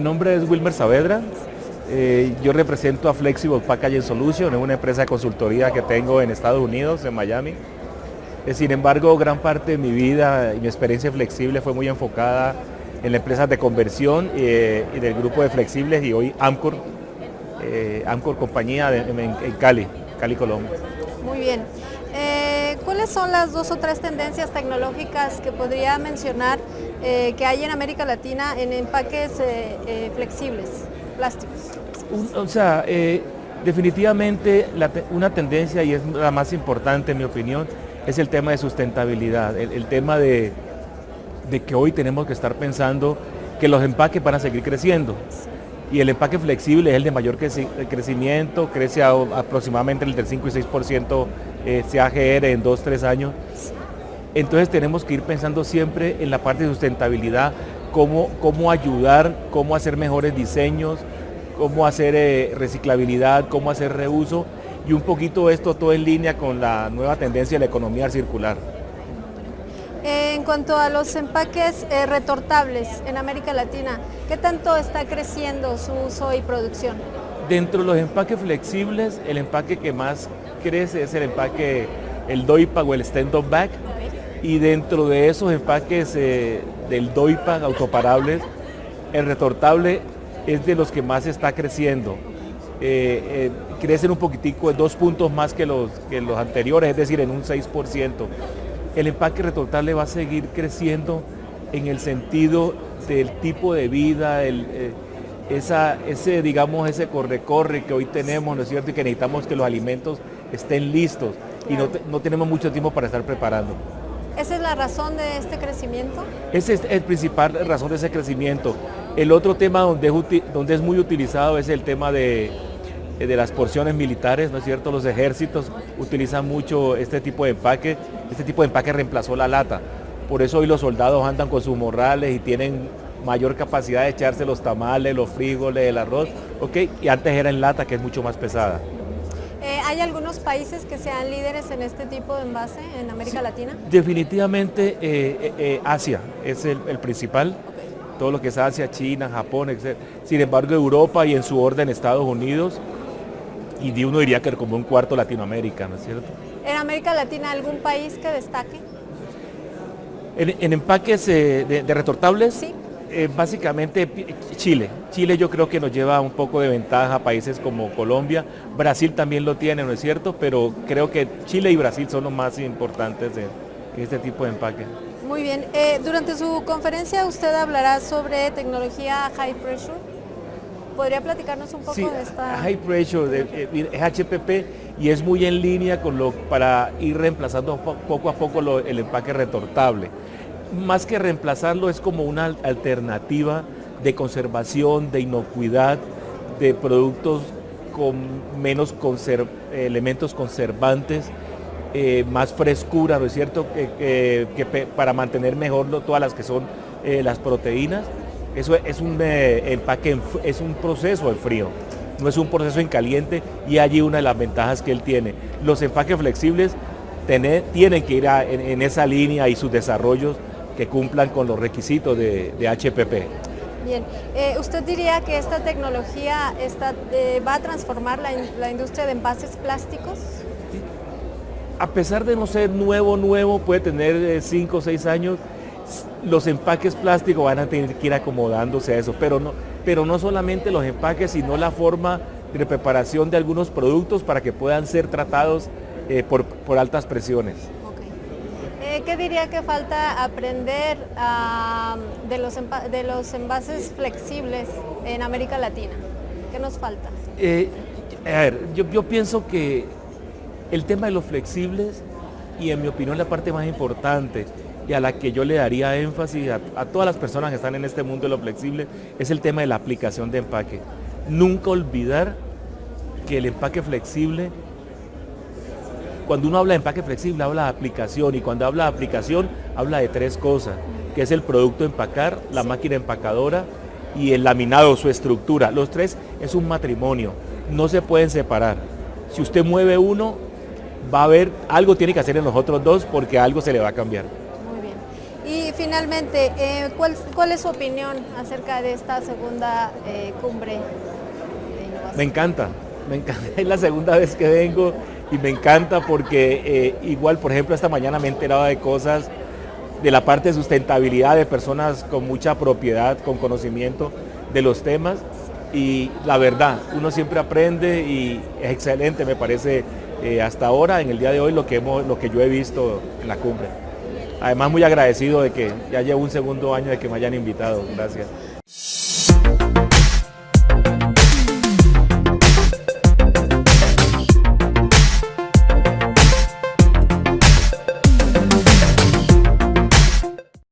nombre es Wilmer Saavedra. Eh, yo represento a Flexible Packaging Solution, es una empresa de consultoría que tengo en Estados Unidos, en Miami. Eh, sin embargo, gran parte de mi vida y mi experiencia flexible fue muy enfocada en las empresas de conversión eh, y del grupo de flexibles y hoy Amcor, Amcor compañía en, Cali, Cali, Colombia. Muy bien. ¿Cuáles son las dos o tres tendencias tecnológicas que podría mencionar que hay en América Latina en empaques flexibles, plásticos? o sea, definitivamente una tendencia y es la más importante en mi opinión es el tema de sustentabilidad, el, tema de, que hoy tenemos que estar pensando que los empaques van a seguir creciendo. Y el empaque flexible es el de mayor crecimiento, crece aproximadamente el del 5 y 6% eh, CAGR en 2-3 años. Entonces tenemos que ir pensando siempre en la parte de sustentabilidad, cómo, cómo ayudar, cómo hacer mejores diseños, cómo hacer eh, reciclabilidad, cómo hacer reuso y un poquito esto todo en línea con la nueva tendencia de la economía circular. En cuanto a los empaques eh, retortables en América Latina, ¿qué tanto está creciendo su uso y producción? Dentro de los empaques flexibles, el empaque que más crece es el empaque, el DOIPA o el stand-up back. Y dentro de esos empaques eh, del DOIPA autoparables, el retortable es de los que más está creciendo. Eh, eh, crecen un poquitico, dos puntos más que los, que los anteriores, es decir, en un 6%. El empaque retortable va a seguir creciendo en el sentido del tipo de vida, el, eh, esa, ese, digamos, ese corre-corre que hoy tenemos, ¿no es cierto? Y que necesitamos que los alimentos estén listos y no, no tenemos mucho tiempo para estar preparando. ¿Esa es la razón de este crecimiento? Esa es el principal razón de ese crecimiento. El otro tema donde donde es muy utilizado es el tema de, de las porciones militares, ¿no es cierto? Los ejércitos utilizan mucho este tipo de empaque, este tipo de empaque reemplazó la lata. Por eso hoy los soldados andan con sus morrales y tienen mayor capacidad de echarse los tamales, los frijoles, el arroz, ¿ok? Y antes era en lata, que es mucho más pesada. Eh, ¿Hay algunos países que sean líderes en este tipo de envase en América Latina? Definitivamente eh, Asia es el, principal. Todo lo que es Asia, China, Japón, etc. Sin embargo, Europa y en su orden Estados Unidos y de uno diría que como un cuarto Latinoamérica, ¿no es cierto? ¿En América Latina algún país que destaque? En, empaques eh, de, retortables, sí. Eh, básicamente Chile. Chile yo creo que nos lleva un poco de ventaja a países como Colombia. Brasil también lo tiene, ¿no es cierto? Pero creo que Chile y Brasil son los más importantes de, este tipo de empaque. Muy bien. Eh, durante su conferencia usted hablará sobre tecnología high pressure. ¿Podría platicarnos un poco de esta? High pressure, eh, es HPP y es muy en línea con lo para ir reemplazando poco a poco el empaque retortable. Más que reemplazarlo es como una alternativa de conservación, de inocuidad, de productos con menos elementos conservantes, eh, más frescura, ¿no es cierto? Que, para mantener mejor todas las que son eh, las proteínas eso es un eh, empaque, es un proceso de frío, no es un proceso en caliente y allí una de las ventajas que él tiene. Los empaques flexibles tienen que ir en, esa línea y sus desarrollos que cumplan con los requisitos de, HPP. Bien, eh, ¿usted diría que esta tecnología eh, va a transformar la, la industria de envases plásticos? A pesar de no ser nuevo, nuevo, puede tener 5 o 6 años, los empaques plásticos van a tener que ir acomodándose a eso, pero no, pero no solamente los empaques, sino la forma de preparación de algunos productos para que puedan ser tratados eh, por, altas presiones. Eh, ¿Qué diría que falta aprender ah, de, los de los envases flexibles en América Latina? ¿Qué nos falta? Eh, a ver, yo, yo pienso que el tema de los flexibles, y en mi opinión la parte más importante, y a la que yo le daría énfasis a, todas las personas que están en este mundo de lo flexible es el tema de la aplicación de empaque. Nunca olvidar que el empaque flexible, cuando uno habla de empaque flexible habla de aplicación y cuando habla de aplicación habla de tres cosas, que es el producto empacar, la máquina empacadora y el laminado, su estructura. Los tres es un matrimonio, no se pueden separar. Si usted mueve uno, va a haber, algo tiene que hacer en los otros dos porque algo se le va a cambiar. Finalmente, eh, ¿cuál, ¿cuál, es su opinión acerca de esta segunda eh, cumbre? Me encanta, me encanta. Es la segunda vez que vengo y me encanta porque eh, igual, por ejemplo, esta mañana me he enterado de cosas de la parte de sustentabilidad de personas con mucha propiedad, con conocimiento de los temas y la verdad, uno siempre aprende y es excelente, me parece, hasta ahora, en el día de hoy, lo que, hemos, lo que yo he visto en la cumbre. Además, muy agradecido de que ya llevo un segundo año de que me hayan invitado. Gracias.